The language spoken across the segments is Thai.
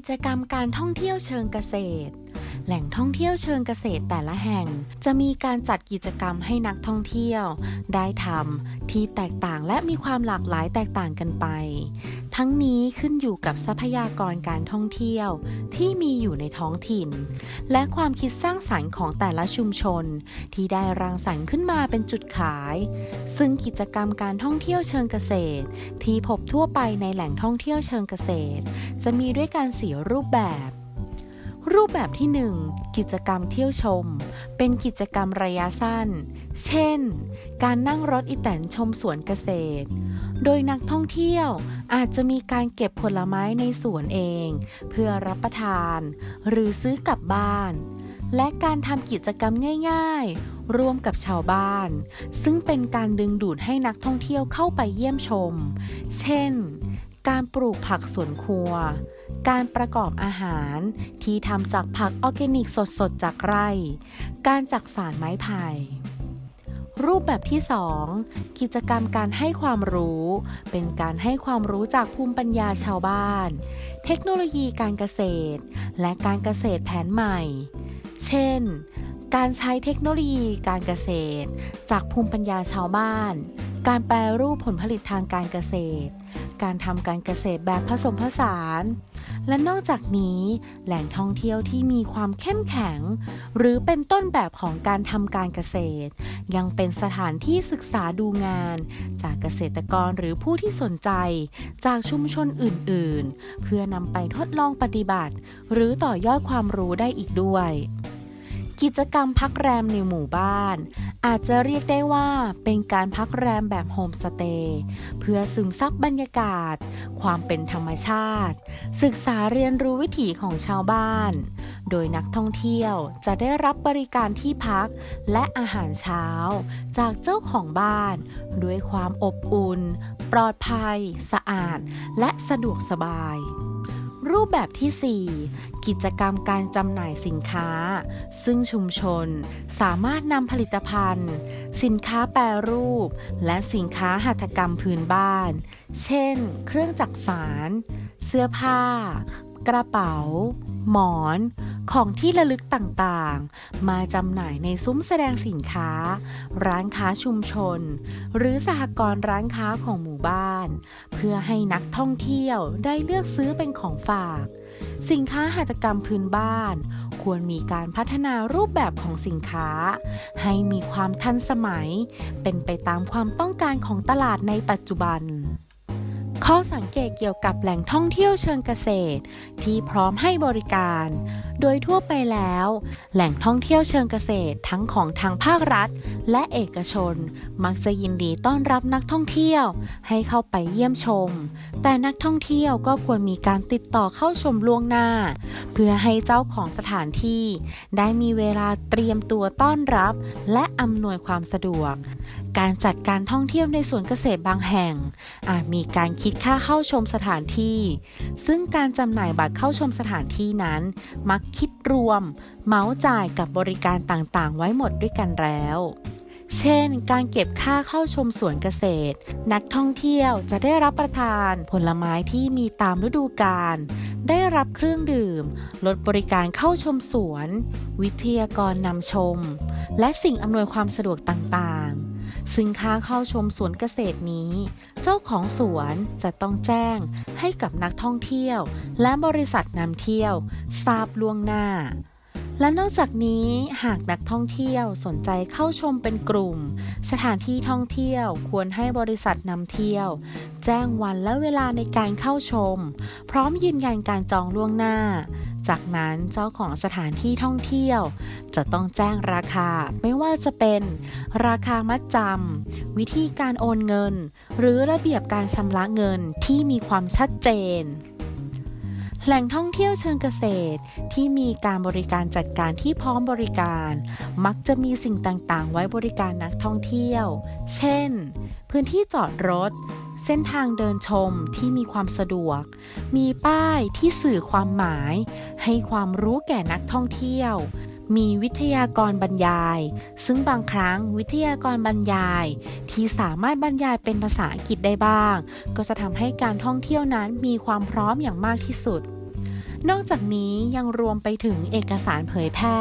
กิจกรรมการท่องเที่ยวเชิงเกษตร แหล่งท่องเที่ยวเชิงเกษตรแต่ละแห่ง จะมีการจัดกิจกรรมให้นักท่องเที่ยว ได้ทำที่แตกต่างและมีความหลากหลายแตกต่างกันไป ทั้งนี้ขึ้นอยู่กับทรัพยากรการท่องเที่ยว ที่มีอยู่ในท้องถิ่น และความคิดสร้างสรรค์ของแต่ละชุมชน ที่ได้รังสรรค์ขึ้นมาเป็นจุดขาย ซึ่งกิจกรรมการท่องเที่ยวเชิงเกษตร ที่พบทั่วไปในแหล่งท่องเที่ยวเชิงเกษตร จะมีด้วยการสีรูปแบบ รูปแบบที่ 1 กิจกรรมเที่ยวชม เป็นกิจกรรมระยะสั้น เช่น การนั่งรถอีแตนชมสวนเกษตร โดยนักท่องเที่ยวอาจจะมีการเก็บผลไม้ในสวนเอง เพื่อรับประทาน หรือซื้อกลับบ้าน และการทำกิจกรรมง่าย ๆ ร่วมกับชาวบ้าน ซึ่งเป็นการดึงดูดให้นักท่องเที่ยวเข้าไปเยี่ยมชม เช่น การปลูกผักสวนครัว การประกอบอาหาร ที่ทำจากผักออร์แกนิกสดๆ จากไร่ การจักสารไม้ไผ่รูปแบบที่ 2 กิจกรรมการให้ความรู้ เป็นการให้ความรู้จากภูมิปัญญาชาวบ้าน เทคโนโลยีการเกษตร และการเกษตรแผนใหม่ เช่น การใช้เทคโนโลยีการเกษตร จากภูมิปัญญาชาวบ้าน การแปรรูปผลผลิตทางการเกษตร การทำการเกษตรแบบผสมผสาน และนอกจากนี้แหล่งท่องเที่ยวที่มีความเข้มแข็ง หรือเป็นต้นแบบของการทำการเกษตร ยังเป็นสถานที่ศึกษาดูงาน จากเกษตรกรหรือผู้ที่สนใจ จากชุมชนอื่น ๆ เพื่อนำไปทดลองปฏิบัติ หรือต่อยอดความรู้ได้อีกด้วย กิจกรรมพักแรมในหมู่บ้าน อาจจะเรียกได้ว่าเป็นการพักแรมแบบโฮมสเตย์เพื่อซึมซับบรรยากาศ ความเป็นธรรมชาติ ศึกษาเรียนรู้วิถีของชาวบ้าน โดยนักท่องเที่ยวจะได้รับบริการที่พักและอาหารเช้า จากเจ้าของบ้าน ด้วยความอบอุ่น ปลอดภัย สะอาด และสะดวกสบาย รูปแบบที่ 4 กิจกรรมการจำหน่ายสินค้า ซึ่งชุมชนสามารถนำผลิตภัณฑ์ สินค้าแปรรูป และสินค้าหัตถกรรมพื้นบ้าน เช่น เครื่องจักสาร เสื้อผ้า กระเป๋า หมอน ของที่ระลึกต่างๆ มาจำหน่ายในซุ้มแสดงสินค้า ร้านค้าชุมชน หรือสหกรณ์ร้านค้าของหมู่บ้าน เพื่อให้นักท่องเที่ยวได้เลือกซื้อเป็นของฝาก สินค้าหัตถกรรมพื้นบ้าน ควรมีการพัฒนารูปแบบของสินค้า ให้มีความทันสมัย เป็นไปตามความต้องการของตลาดในปัจจุบัน ข้อสังเกตเกี่ยวกับแหล่งท่องเที่ยวเชิงเกษตร ที่พร้อมให้บริการ โดยทั่วไปแล้ว แหล่งท่องเที่ยวเชิงเกษตรทั้งของทางภาครัฐ และเอกชน มักจะยินดีต้อนรับนักท่องเที่ยว ให้เข้าไปเยี่ยมชม แต่นักท่องเที่ยวก็ควรมีการติดต่อเข้าชมล่วงหน้า เพื่อให้เจ้าของสถานที่ ได้มีเวลาเตรียมตัวต้อนรับ และอำนวยความสะดวก การจัดการท่องเที่ยวในสวนเกษตรบางแห่ง อาจมีการคิดคิดค่าเข้าชมสถานที่ ซึ่งการจำหน่ายบัตรเข้าชมสถานที่นั้น มักคิดรวม เมาส์จ่ายกับบริการต่างๆ ไว้หมดด้วยกันแล้ว เช่น การเก็บค่าเข้าชมสวนเกษตร นักท่องเที่ยวจะได้รับประทานผลไม้ที่มีตามฤดูกาล ได้รับเครื่องดื่ม ลดบริการเข้าชมสวน วิทยากรนำชม และสิ่งอำนวยความสะดวกต่างๆ ซึ่งค่าเข้าชมสวนเกษตรนี้ เจ้าของสวนจะต้องแจ้งให้กับนักท่องเที่ยว และบริษัทนำเที่ยว ทราบล่วงหน้า และนอกจากนี้หากนักท่องเที่ยวสนใจเข้าชมเป็นกลุ่ม สถานที่ท่องเที่ยวควรให้บริษัทนำเที่ยว แจ้งวันและเวลาในการเข้าชม พร้อมยืนยันการจองล่วงหน้า จากนั้นเจ้าของสถานที่ท่องเที่ยว จะต้องแจ้งราคาไม่ว่าจะเป็นราคามัดจำวิธีการโอนเงิน หรือระเบียบการชำระเงินที่มีความชัดเจน แหล่งท่องเที่ยวเชิงเกษตร ที่มีการบริการจัดการที่พร้อมบริการ มักจะมีสิ่งต่างๆ ไว้บริการนักท่องเที่ยว เช่น พื้นที่จอดรถ เส้นทางเดินชมที่มีความสะดวก มีป้ายที่สื่อความหมาย ให้ความรู้แก่นักท่องเที่ยวมีวิทยากรบรรยาย ซึ่งบางครั้งวิทยากรบรรยาย ที่สามารถบรรยายเป็นภาษาอังกฤษได้บ้าง ก็จะทำให้การท่องเที่ยวนั้นมีความพร้อมอย่างมากที่สุด นอกจากนี้ยังรวมไปถึงเอกสารเผยแพร่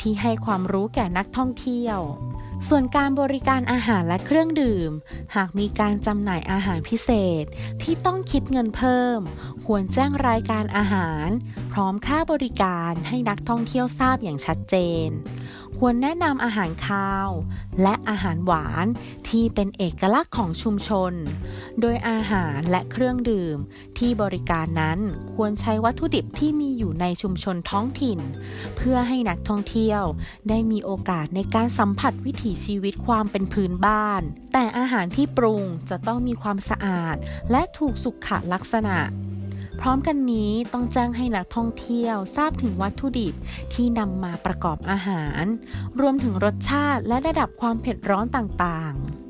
ที่ให้ความรู้แก่นักท่องเที่ยว ส่วนการบริการอาหารและเครื่องดื่ม หากมีการจำหน่ายอาหารพิเศษ ที่ต้องคิดเงินเพิ่ม ควรแจ้งรายการอาหาร พร้อมค่าบริการให้นักท่องเที่ยวทราบอย่างชัดเจนควรแนะนำอาหารคาว และอาหารหวานที่เป็นเอกลักษณ์ของชุมชน โดยอาหารและเครื่องดื่มที่บริการนั้นควรใช้วัตถุดิบที่มีอยู่ในชุมชนท้องถิ่น เพื่อให้นักท่องเที่ยวได้มีโอกาสในการสัมผัสวิถีชีวิตความเป็นพื้นบ้าน แต่อาหารที่ปรุงจะต้องมีความสะอาด และถูกสุขลักษณะ พร้อมกันนี้ต้องแจ้งให้นักท่องเที่ยวทราบถึงวัตถุดิบที่นำมาประกอบอาหาร รวมถึงรสชาติและระดับความเผ็ดร้อนต่างๆ